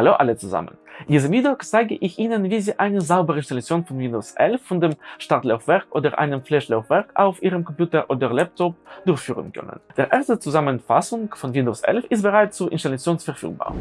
Hallo alle zusammen! In diesem Video zeige ich Ihnen, wie Sie eine saubere Installation von Windows 11 von dem Startlaufwerk oder einem Flash-Laufwerk auf Ihrem Computer oder Laptop durchführen können. Der erste Zusammenfassung von Windows 11 ist bereits zur Installation verfügbar.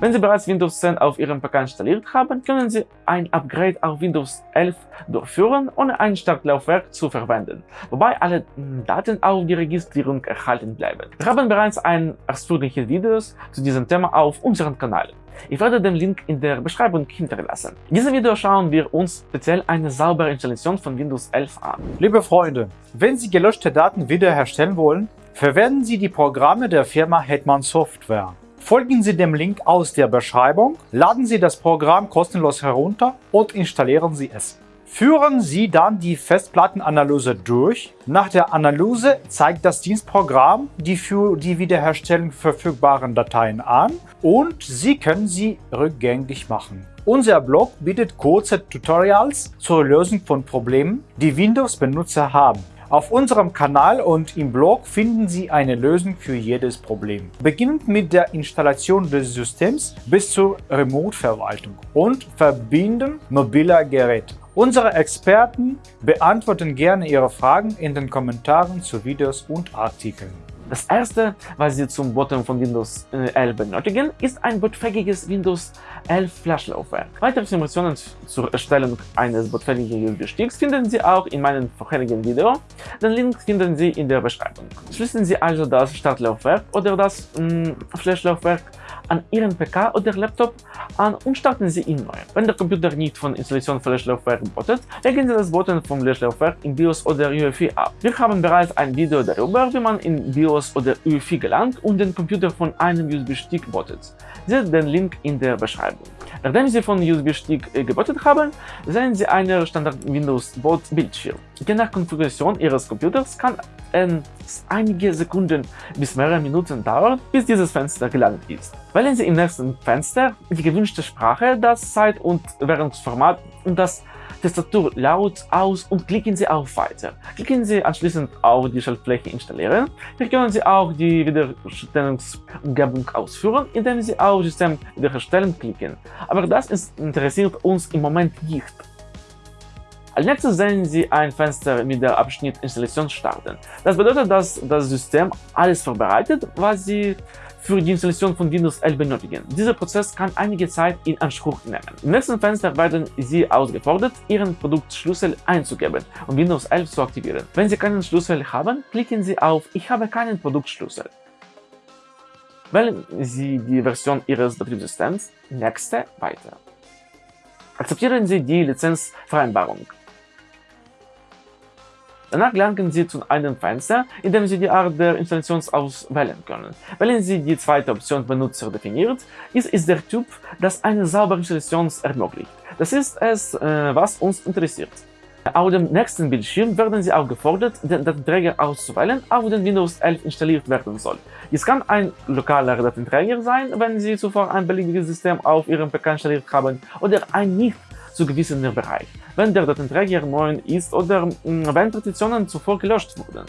Wenn Sie bereits Windows 10 auf Ihrem PC installiert haben, können Sie ein Upgrade auf Windows 11 durchführen, ohne ein Startlaufwerk zu verwenden, wobei alle Daten auf die Registrierung erhalten bleiben. Wir haben bereits ein ausführliches Video zu diesem Thema auf unserem Kanal. Ich werde den Link in der Beschreibung hinterlassen. In diesem Video schauen wir uns speziell eine saubere Installation von Windows 11 an. Liebe Freunde, wenn Sie gelöschte Daten wiederherstellen wollen, verwenden Sie die Programme der Firma Hetman Software. Folgen Sie dem Link aus der Beschreibung, laden Sie das Programm kostenlos herunter und installieren Sie es. Führen Sie dann die Festplattenanalyse durch. Nach der Analyse zeigt das Dienstprogramm die für die Wiederherstellung verfügbaren Dateien an und Sie können sie rückgängig machen. Unser Blog bietet kurze Tutorials zur Lösung von Problemen, die Windows-Benutzer haben. Auf unserem Kanal und im Blog finden Sie eine Lösung für jedes Problem. Beginnend mit der Installation des Systems bis zur Remote-Verwaltung und Verbinden mobiler Geräte. Unsere Experten beantworten gerne Ihre Fragen in den Kommentaren zu Videos und Artikeln. Das erste, was Sie zum Bottom von Windows 11 äh, benötigen, ist ein bootfähiges Windows 11 Flash-Laufwerk. Weitere Informationen zur Erstellung eines bootfähigen USB-Sticks finden Sie auch in meinem vorherigen Video. Den Link finden Sie in der Beschreibung. Schließen Sie also das Startlaufwerk oder das mm, Flash-Laufwerk an Ihren PC oder Laptop an und starten Sie ihn neu. Wenn der Computer nicht von Installation Flash-Laufwerk bootet, legen Sie das Button vom Flash-Laufwerk in BIOS oder UEFI ab. Wir haben bereits ein Video darüber, wie man in BIOS oder UEFI gelangt und den Computer von einem USB-Stick bootet. Seht den Link in der Beschreibung. Nachdem Sie von USB-Stick äh, gebootet haben, sehen Sie einen Standard Windows Boot Bildschirm. Je nach Konfiguration Ihres Computers kann es einige Sekunden bis mehrere Minuten dauern, bis dieses Fenster gelandet ist. Wählen Sie im nächsten Fenster die gewünschte Sprache, das Zeit- und Währungsformat und das Tastatur laut aus und klicken Sie auf Weiter. Klicken Sie anschließend auf die Schaltfläche Installieren. Hier können Sie auch die Wiederherstellungsumgebung ausführen, indem Sie auf System Wiederherstellen klicken. Aber das interessiert uns im Moment nicht. Als nächstes sehen Sie ein Fenster mit der Abschnitt Installation starten. Das bedeutet, dass das System alles vorbereitet, was Sie für die Installation von Windows 11 benötigen. Dieser Prozess kann einige Zeit in Anspruch nehmen. Im nächsten Fenster werden Sie ausgefordert, Ihren Produktschlüssel einzugeben und Windows 11 zu aktivieren. Wenn Sie keinen Schlüssel haben, klicken Sie auf Ich habe keinen Produktschlüssel. Wählen Sie die Version Ihres Betriebssystems, Nächste, Weiter. Akzeptieren Sie die Lizenzvereinbarung. Danach gelangen Sie zu einem Fenster, in dem Sie die Art der Installation auswählen können. Wählen Sie die zweite Option Benutzer definiert, dies ist der Typ, das eine saubere Installation ermöglicht. Das ist es, äh, was uns interessiert. Auf dem nächsten Bildschirm werden Sie aufgefordert, den Datenträger auszuwählen, auf den Windows 11 installiert werden soll. Dies kann ein lokaler Datenträger sein, wenn Sie zuvor ein beliebiges System auf Ihrem PC installiert haben, oder ein nicht zugewiesener Bereich, wenn der Datenträger neu ist oder mm, wenn Partitionen zuvor gelöscht wurden.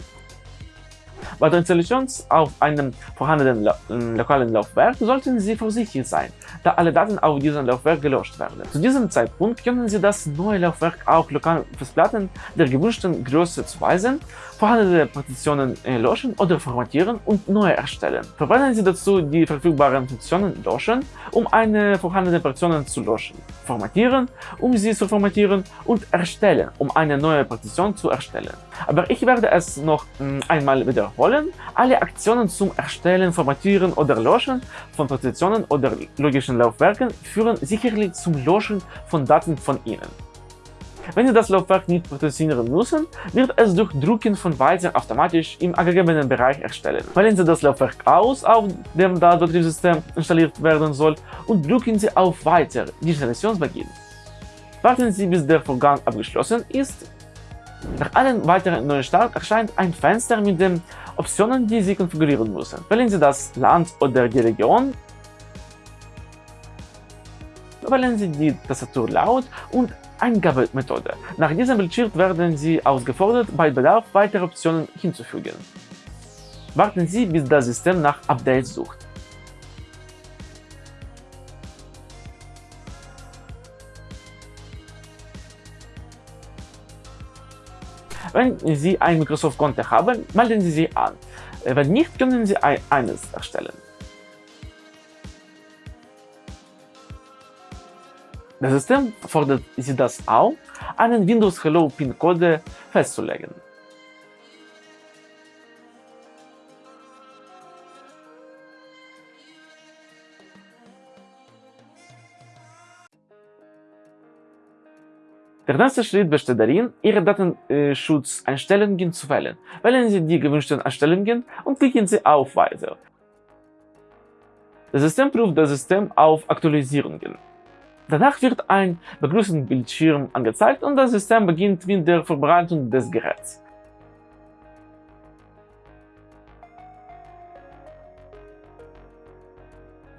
Bei der Installation auf einem vorhandenen mm, lokalen Laufwerk sollten Sie vorsichtig sein, da alle Daten auf diesem Laufwerk gelöscht werden. Zu diesem Zeitpunkt können Sie das neue Laufwerk auch lokalen Festplatten der gewünschten Größe zuweisen, vorhandene Partitionen äh, löschen oder formatieren und neue erstellen. Verwenden Sie dazu die verfügbaren Funktionen Löschen, um eine vorhandene Partition zu löschen, Formatieren, um sie zu formatieren und Erstellen, um eine neue Partition zu erstellen. Aber ich werde es noch mm, einmal wiederholen. Alle Aktionen zum Erstellen, Formatieren oder Löschen von Partitionen oder logischen Laufwerken führen sicherlich zum Löschen von Daten von Ihnen. Wenn Sie das Laufwerk nicht partitionieren müssen, wird es durch Drucken von Weiter automatisch im angegebenen Bereich erstellen. Wählen Sie das Laufwerk aus, auf dem das Betriebssystem installiert werden soll und drücken Sie auf Weiter, die Installation beginnt. Warten Sie, bis der Vorgang abgeschlossen ist. Nach einem weiteren Neustart erscheint ein Fenster mit den Optionen, die Sie konfigurieren müssen. Wählen Sie das Land oder die Region wählen Sie die Tastatur laut und Eingabemethode. Nach diesem Bildschirm werden Sie ausgefordert, bei Bedarf weitere Optionen hinzufügen. Warten Sie, bis das System nach Updates sucht. Wenn Sie ein Microsoft-Konto haben, melden Sie sich an. Wenn nicht, können Sie eines erstellen. Das System fordert Sie das auch, einen Windows Hello PIN-Code festzulegen. Der nächste Schritt besteht darin, Ihre Datenschutzeinstellungen zu wählen. Wählen Sie die gewünschten Einstellungen und klicken Sie auf Weiter. Das System prüft das System auf Aktualisierungen. Danach wird ein Begrüßungsbildschirm angezeigt und das System beginnt mit der Vorbereitung des Geräts.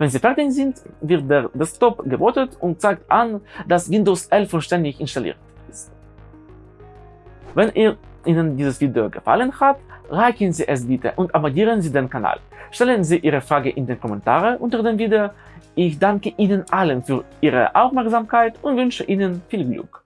Wenn Sie fertig sind, wird der Desktop gebootet und zeigt an, dass Windows 11 vollständig installiert ist. Wenn Ihnen dieses Video gefallen hat, liken Sie es bitte und abonnieren Sie den Kanal. Stellen Sie Ihre Frage in den Kommentaren unter dem Video. Ich danke Ihnen allen für Ihre Aufmerksamkeit und wünsche Ihnen viel Glück.